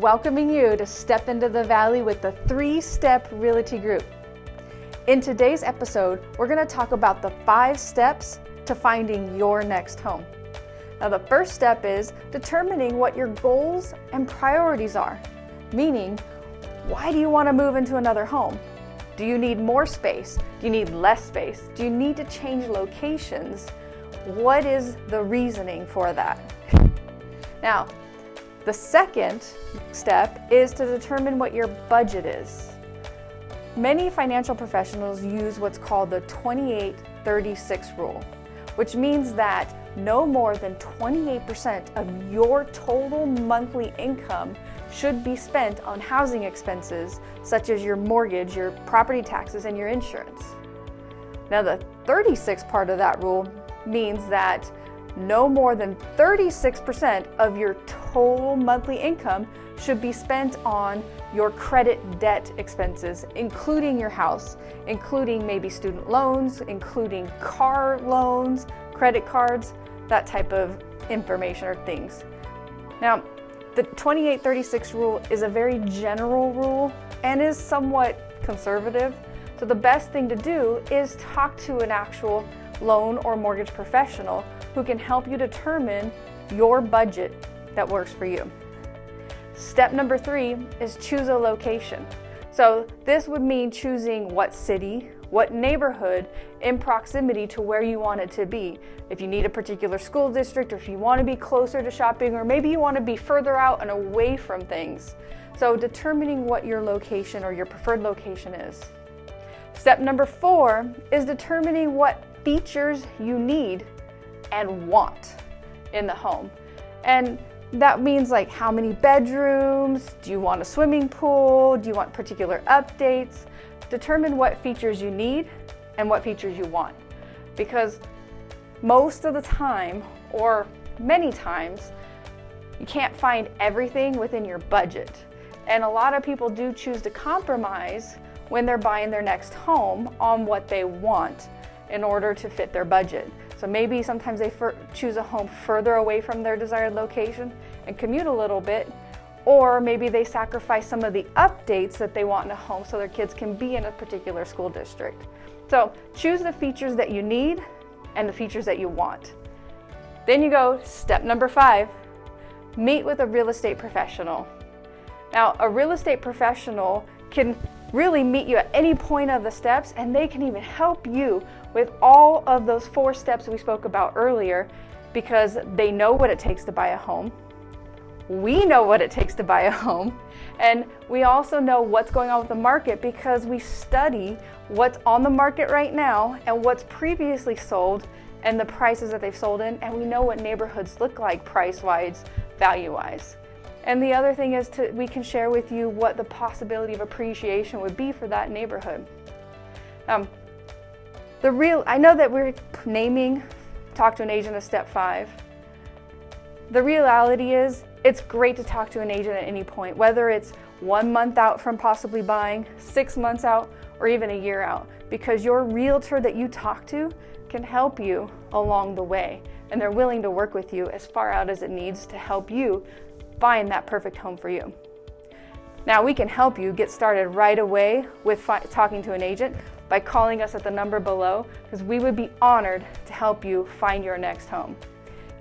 welcoming you to step into the valley with the three step realty group. In today's episode, we're going to talk about the five steps to finding your next home. Now, the first step is determining what your goals and priorities are, meaning, why do you want to move into another home? Do you need more space? Do you need less space? Do you need to change locations? What is the reasoning for that? Now, the second step is to determine what your budget is. Many financial professionals use what's called the 28-36 rule, which means that no more than 28% of your total monthly income should be spent on housing expenses such as your mortgage, your property taxes, and your insurance. Now the 36 part of that rule means that no more than 36% of your total monthly income should be spent on your credit debt expenses, including your house, including maybe student loans, including car loans, credit cards, that type of information or things. Now, the 2836 rule is a very general rule and is somewhat conservative. So the best thing to do is talk to an actual loan or mortgage professional who can help you determine your budget that works for you. Step number three is choose a location. So this would mean choosing what city, what neighborhood in proximity to where you want it to be. If you need a particular school district or if you want to be closer to shopping or maybe you want to be further out and away from things. So determining what your location or your preferred location is. Step number four is determining what features you need and want in the home. And that means like how many bedrooms, do you want a swimming pool, do you want particular updates? Determine what features you need and what features you want. Because most of the time, or many times, you can't find everything within your budget. And a lot of people do choose to compromise when they're buying their next home on what they want in order to fit their budget. So maybe sometimes they choose a home further away from their desired location and commute a little bit or maybe they sacrifice some of the updates that they want in a home so their kids can be in a particular school district. So choose the features that you need and the features that you want. Then you go step number five, meet with a real estate professional. Now, a real estate professional can really meet you at any point of the steps and they can even help you with all of those four steps we spoke about earlier because they know what it takes to buy a home. We know what it takes to buy a home. And we also know what's going on with the market because we study what's on the market right now and what's previously sold and the prices that they've sold in. And we know what neighborhoods look like price-wise, value-wise. And the other thing is to, we can share with you what the possibility of appreciation would be for that neighborhood. Um, the real, I know that we're naming talk to an agent as step five. The reality is it's great to talk to an agent at any point, whether it's one month out from possibly buying, six months out, or even a year out, because your realtor that you talk to can help you along the way. And they're willing to work with you as far out as it needs to help you find that perfect home for you. Now we can help you get started right away with talking to an agent by calling us at the number below because we would be honored to help you find your next home.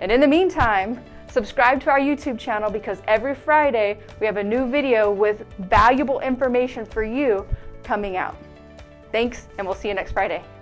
And in the meantime, Subscribe to our YouTube channel because every Friday we have a new video with valuable information for you coming out. Thanks, and we'll see you next Friday.